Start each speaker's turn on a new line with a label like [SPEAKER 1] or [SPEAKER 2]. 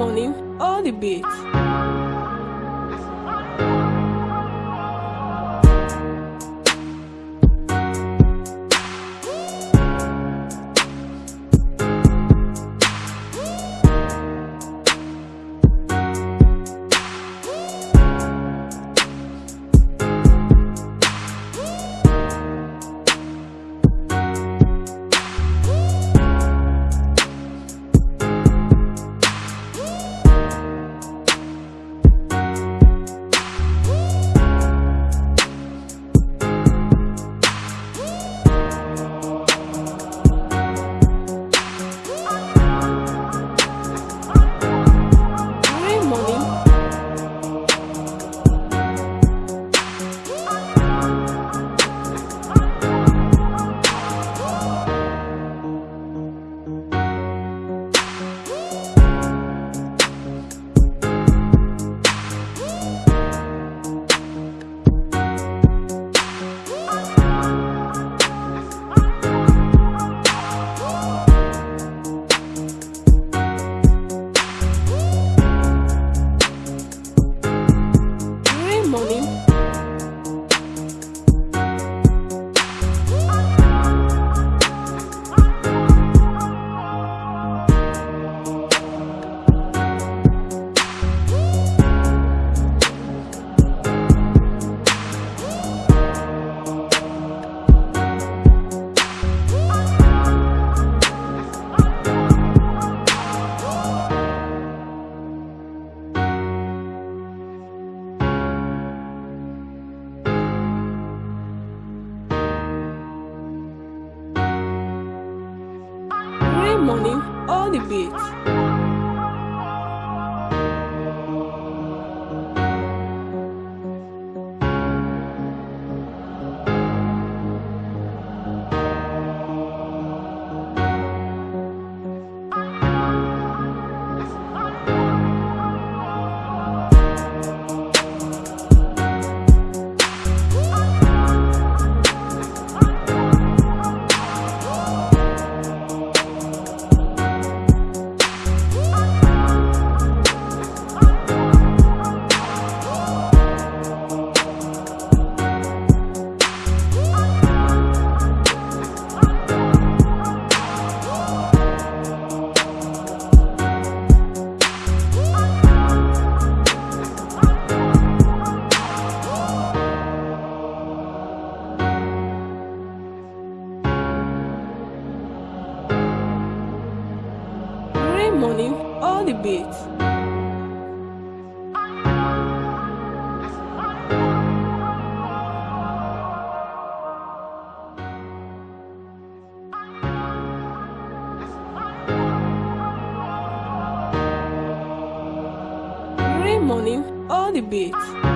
[SPEAKER 1] morning, all the beats. Money. All the beats. Rain money. All the beats. Rain money. All the beats.